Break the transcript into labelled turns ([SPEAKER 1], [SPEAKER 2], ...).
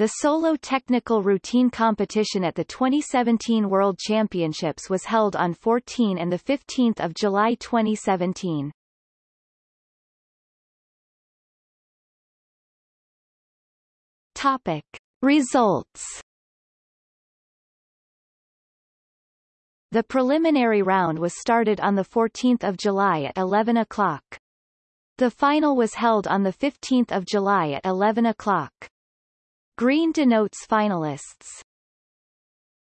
[SPEAKER 1] The solo technical routine competition at the 2017 World Championships was held on 14 and 15 July 2017. Topic. Results The preliminary round was started on 14 July at 11 o'clock. The final was held on 15 July at 11 o'clock. Green denotes finalists.